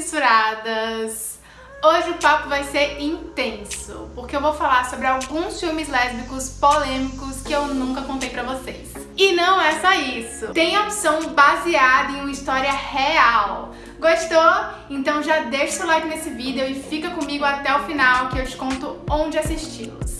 censuradas! Hoje o papo vai ser intenso, porque eu vou falar sobre alguns filmes lésbicos polêmicos que eu nunca contei pra vocês. E não é só isso, tem a opção baseada em uma história real. Gostou? Então já deixa seu like nesse vídeo e fica comigo até o final que eu te conto onde assisti-los.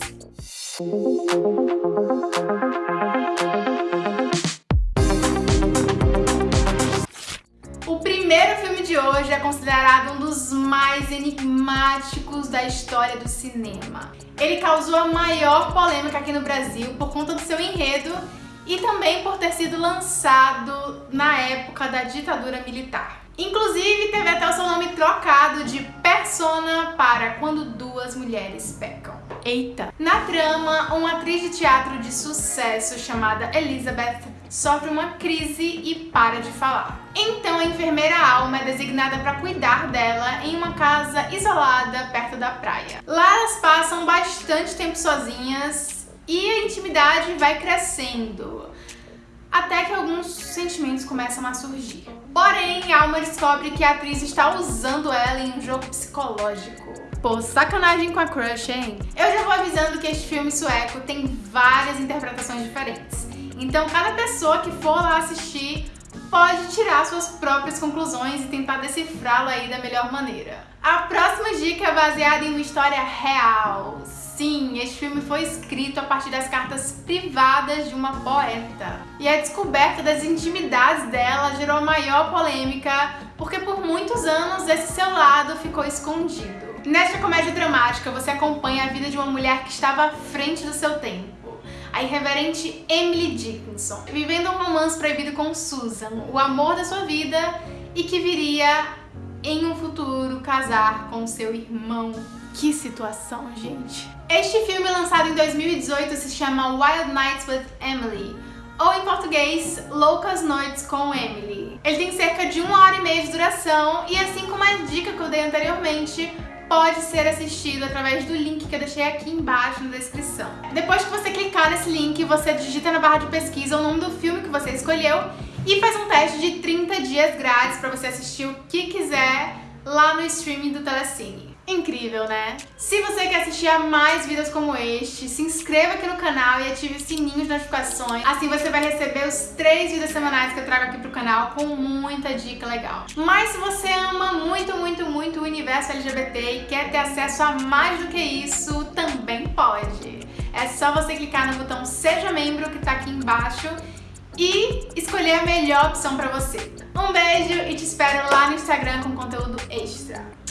De hoje é considerado um dos mais enigmáticos da história do cinema. Ele causou a maior polêmica aqui no Brasil por conta do seu enredo e também por ter sido lançado na época da ditadura militar. Inclusive, teve até o seu nome trocado de Persona para Quando Duas Mulheres Pecam. Eita! Na trama, uma atriz de teatro de sucesso chamada Elizabeth sofre uma crise e para de falar. Então a enfermeira Alma é designada para cuidar dela em uma casa isolada perto da praia. Lá elas passam bastante tempo sozinhas e a intimidade vai crescendo, até que alguns sentimentos começam a surgir. Porém, Alma descobre que a atriz está usando ela em um jogo psicológico. Pô, sacanagem com a crush, hein? Eu já vou avisando que este filme sueco tem várias interpretações diferentes. Então cada pessoa que for lá assistir pode tirar suas próprias conclusões e tentar decifrá-lo aí da melhor maneira. A próxima dica é baseada em uma história real. Sim, este filme foi escrito a partir das cartas privadas de uma poeta. E a descoberta das intimidades dela gerou a maior polêmica, porque por muitos anos esse seu lado ficou escondido. Nesta comédia dramática, você acompanha a vida de uma mulher que estava à frente do seu tempo a irreverente Emily Dickinson, vivendo um romance proibido com Susan, o amor da sua vida e que viria em um futuro casar com seu irmão. Que situação, gente! Este filme, lançado em 2018, se chama Wild Nights with Emily, ou em português, Loucas Noites com Emily. Ele tem cerca de uma hora e meia de duração e assim como a dica que eu dei anteriormente, pode ser assistido através do link que eu deixei aqui embaixo na descrição. Depois que você clicar nesse link, você digita na barra de pesquisa o nome do filme que você escolheu e faz um teste de 30 dias grátis para você assistir o que quiser lá no streaming do Telecine. Incrível, né? Se você quer assistir a mais vídeos como este, se inscreva aqui no canal e ative o sininho de notificações. Assim você vai receber os três vídeos semanais que eu trago aqui pro canal com muita dica legal. Mas se você ama muito, muito, muito o universo LGBT e quer ter acesso a mais do que isso, também pode. É só você clicar no botão Seja Membro que tá aqui embaixo e escolher a melhor opção pra você. Um beijo e te espero lá no Instagram com conteúdo extra.